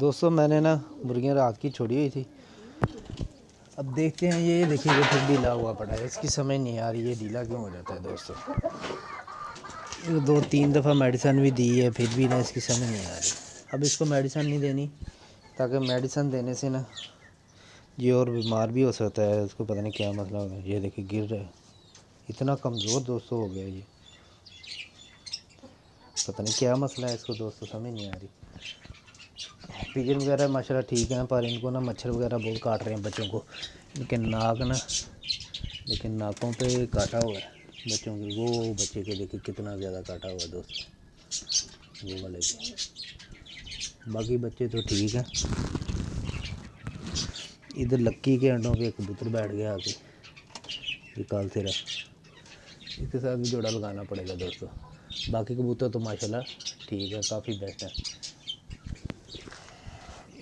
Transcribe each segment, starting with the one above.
دوستوں میں نے نا مرغیاں رات کی چھوڑی ہوئی تھی۔ اب دیکھتے ہیں، یہ دیکھیے یہ پھر ڈھیلا ہوا پڑا ہے۔ اس کی سمجھ نہیں آ رہی، یہ ڈھیلا کیوں ہو جاتا ہے دوستوں دو تین دفعہ میڈیسن بھی دی ہے، پھر بھی نا اس کی سمجھ نہیں آ رہی۔ اب اس کو میڈیسن نہیں دینی، تاکہ میڈیسن دینے سے نا یہ اور بیمار بھی ہو سکتا ہے۔ اس کو پتہ نہیں کیا مطلب مسئلہ ہوگا یہ دیکھیے، گر رہا ہے۔ اتنا کمزور دوستوں ہو گیا یہ۔ پتہ نہیں کیا مسئلہ ہے اس کو دوستوں سمجھ نہیں آ رہی۔ پیجن وغیرہ ماشاء اللہ ٹھیک ہیں پر ان کو نا مچھر وغیرہ بہت کاٹ رہے ہیں بچوں کو ان کے ناک نا لیکن ناکوں پہ کاٹا ہوا ہے بچوں کے وہ بچے کے دیکھیے کتنا زیادہ کاٹا ہوا ہے دوست وہ والے کے باقی بچے تو ٹھیک ہیں ادھر لکی کے انڈوں پہ کبوتر بیٹھ گیا آ کے یہ کال سے رہا اس کے ساتھ بھی جوڑا لگانا پڑے گا دوستوں باقی کبوتر تو ماشاءاللہ ٹھیک ہے کافی بیسٹ ہے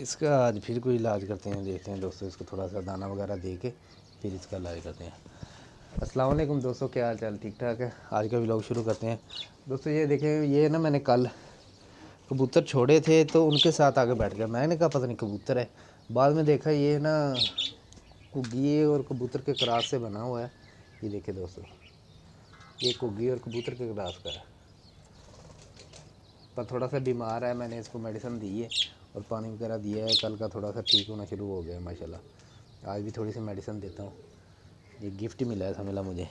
اس کا آج پھر کوئی علاج کرتے ہیں، دیکھتے ہیں دوستوں اس کو تھوڑا سا دانہ وغیرہ دے کے پھر اس کا علاج کرتے ہیں۔ السلام علیکم دوستوں کیا حال چال؟ ٹھیک ٹھاک ہے؟ آج کا ولاگ شروع کرتے ہیں۔ دوستوں یہ دیکھیں، یہ نا میں نے کل کبوتر چھوڑے تھے تو ان کے ساتھ آگے بیٹھ گیا۔ میں نے کہا، پتہ نہیں کبوتر ہے۔ بعد میں دیکھا، یہ نا کگی اور کبوتر کے کراس سے بنا ہوا ہے۔ یہ دیکھیں دوستوں یہ کگی اور کبوتر کے کراس کا ہے۔ پر تھوڑا سا بیمار ہے، میں نے اس کو میڈیسن دی ہے۔ اور پانی وغیرہ دیا ہے، کل کا تھوڑا سا ٹھیک ہونا شروع ہو گیا ہے ماشاء اللہ آج بھی تھوڑی سی میڈیسن دیتا ہوں۔ یہ گفٹ ملا ہے، سمجھ مجھے۔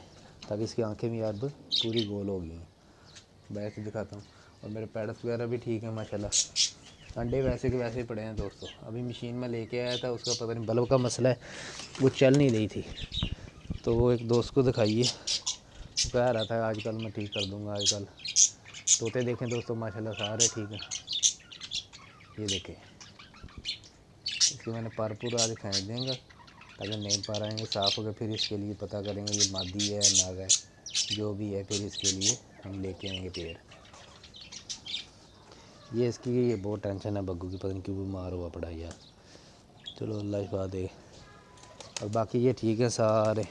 تاکہ اس کی آنکھیں بھی اب پوری گول ہو گئی ہیں۔ بیٹھ کے دکھاتا ہوں۔ اور میرے پیڈس وغیرہ بھی ٹھیک ہیں ماشاء اللہ انڈے ویسے کے ویسے ہی پڑے ہیں دوستوں ابھی مشین میں لے کے آیا تھا، اس کا پتہ نہیں، بلب کا مسئلہ ہے۔ وہ چل نہیں رہی تھی۔ تو وہ ایک دوست کو دکھائیے۔ کہہ رہا تھا، آج کل میں ٹھیک کر دوں گا، آج کل۔ طوطے دیکھیں دوستوں ماشاء اللہ سارے ٹھیک ہیں۔ یہ دیکھیں۔ اس کے میں نے پر پورا آج پھینک دیں گا تاکہ نہیں پا رہے ہیں صاف ہو کے پھر اس کے لیے پتہ کریں گے یہ مادی ہے ناگ ہے۔ جو بھی ہے، پھر اس کے لیے ہم لے کے آئیں گے پیڑ۔ یہ اس کی یہ بہت ٹینشن ہے، بگو کی، پتہ نہیں کیوں بیمار ہوا پڑا یار۔ چلو، اللہ شفا دے اور باقی یہ ٹھیک ہے، سارے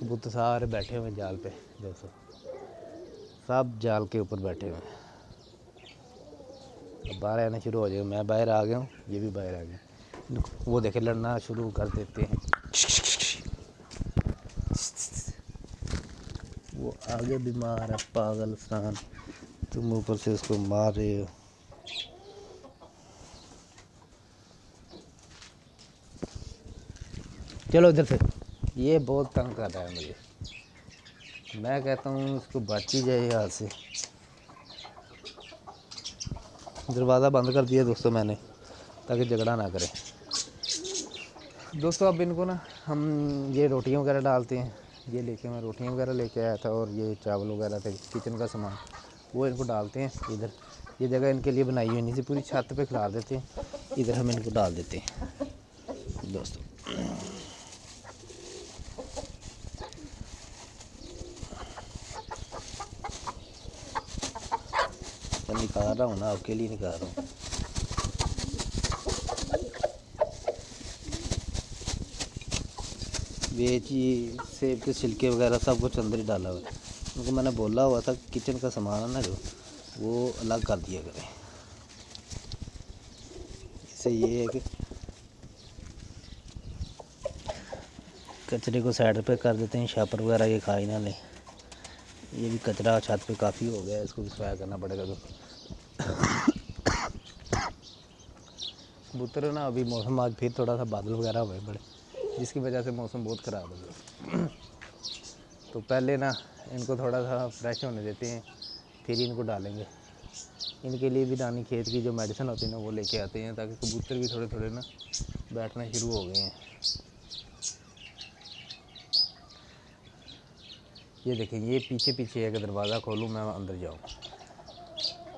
کبوتر سارے بیٹھے ہوئے ہیں جال پہ دوستوں سب جال کے اوپر بیٹھے ہوئے ہیں۔ باہر آنا شروع ہو جائے گا میں باہر آ گیا ہوں، یہ بھی باہر آ گیا۔ وہ دیکھے لڑنا شروع کر دیتے ہیں۔ وہ آگے بیمار ہے، پاگل سان تم اوپر سے اس کو مار رہے ہو۔ چلو ادھر سے۔ یہ بہت تنگ کر رہا ہے مجھے۔ میں کہتا ہوں اس کو بچ ہی جائے ہاتھ سے۔ دروازہ بند کر دیا دوستوں میں نے، تاکہ جھگڑا نہ کرے۔ دوستوں اب ان کو نا ہم یہ روٹیاں وغیرہ ڈالتے ہیں۔ یہ لے کے میں روٹیاں وغیرہ لے کے آیا تھا اور یہ چاول وغیرہ تھے، کچن کا سامان، وہ ان کو ڈالتے ہیں۔ ادھر یہ جگہ ان کے لیے بنائی ہوئی نہیں تھی، پوری چھت پہ کھلار دیتے ہیں۔ ادھر ہم ان کو ڈال دیتے ہیں۔ دوستوں میں نکال رہا ہوں نا آپ کے لیے نکال رہا ہوں ویچی سیب کے چھلکے وغیرہ سب کچھ اندر ہی ڈالا ہوا ہے کیونکہ میں نے بولا ہوا تھا کچن کا سامان ہے نا جو وہ الگ کر دیا کریں اس سے یہ ہے کہ کچرے کو سائڈ پہ کر دیتے ہیں شاپر وغیرہ یہ کھا ہی نہ لیں یہ بھی کچرا چھت پہ کافی ہو گیا ہے اس کو بھی صفایا کرنا پڑے گا تو کبوتر نا، ابھی موسم آج پھر تھوڑا سا بادل وغیرہ ہوئے بڑے، جس کی وجہ سے موسم بہت خراب ہو گیا۔ تو پہلے نا ان کو تھوڑا سا فریش ہونے دیتے ہیں، پھر ہی ان کو ڈالیں گے۔ ان کے لیے بھی دانی کھیت کی جو میڈیسن ہوتی ہے نا، وہ لے کے آتے ہیں تاکہ کبوتر بھی تھوڑے تھوڑے نا بیٹھنا شروع ہو گئے ہیں۔ یہ دیکھیں، یہ پیچھے پیچھے ہے کہ دروازہ کھولوں، میں اندر جاؤں۔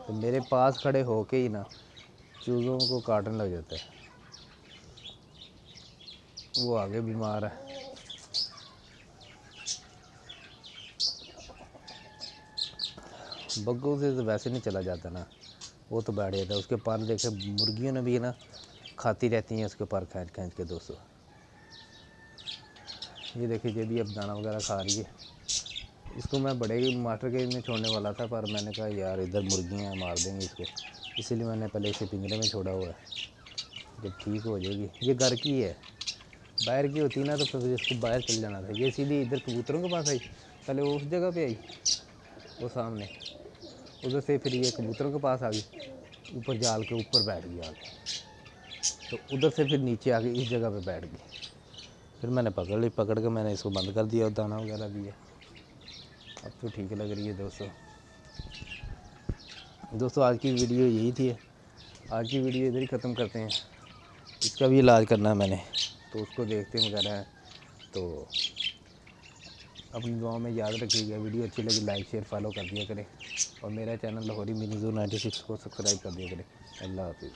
تو میرے پاس کھڑے ہو کے ہی نا چوزوں کو کاٹنے لگ جاتا ہے وہ آگے بیمار ہے بگوں سے تو ویسے نہیں چلا جاتا نا۔ وہ تو بیٹھ جاتا ہے۔ اس کے پر دیکھے مرغیوں نے بھی نا کھاتی رہتی ہیں اس کے پر کھینچ کھینچ کے دوستوں یہ دیکھیے یہ جی بھی اب دانہ وغیرہ کھا رہی ہے۔ اس کو میں بڑے ماسٹر کے میں چھوڑنے والا تھا، پر میں نے کہا یار ادھر مرغیاں ہیں مار دیں گے اس کو۔ اسی لیے میں نے پہلے اسے پنجرے میں چھوڑا ہوا ہے۔ جب ٹھیک ہو جائے گی۔ یہ گھر کی ہے۔ باہر کی ہوتی نا تو پھر اس کو باہر چل جانا تھا۔ یہ سیدھی ادھر کبوتروں کے پاس آئی۔ پہلے وہ اس جگہ پہ آئی، وہ سامنے۔ ادھر سے پھر یہ کبوتروں کے پاس آ گئی۔ اوپر جال کے اوپر بیٹھ گئی آ کے تو ادھر سے پھر نیچے آ گئی اس جگہ پہ بیٹھ گئی۔ پھر میں نے پکڑ لی، پکڑ کے میں نے اس کو بند کر دیا اور دانہ وغیرہ دیا۔ اب تو ٹھیک لگ رہی ہے دوستوں دوستوں آج کی ویڈیو یہی تھی۔ آج کی ویڈیو ادھر ہی ختم کرتے ہیں۔ اس کا بھی علاج کرنا ہے میں نے۔ تو اس کو دیکھتے وغیرہ۔ ہیں تو اپنی دعاؤں میں یاد رکھیے گا۔ ویڈیو اچھی لگی، لائک، شیئر، فالو کر دیا کریں۔ اور میرا channel Lahori money zone ninety six کو سبسکرائب کر دیا کریں۔ اللہ حافظ۔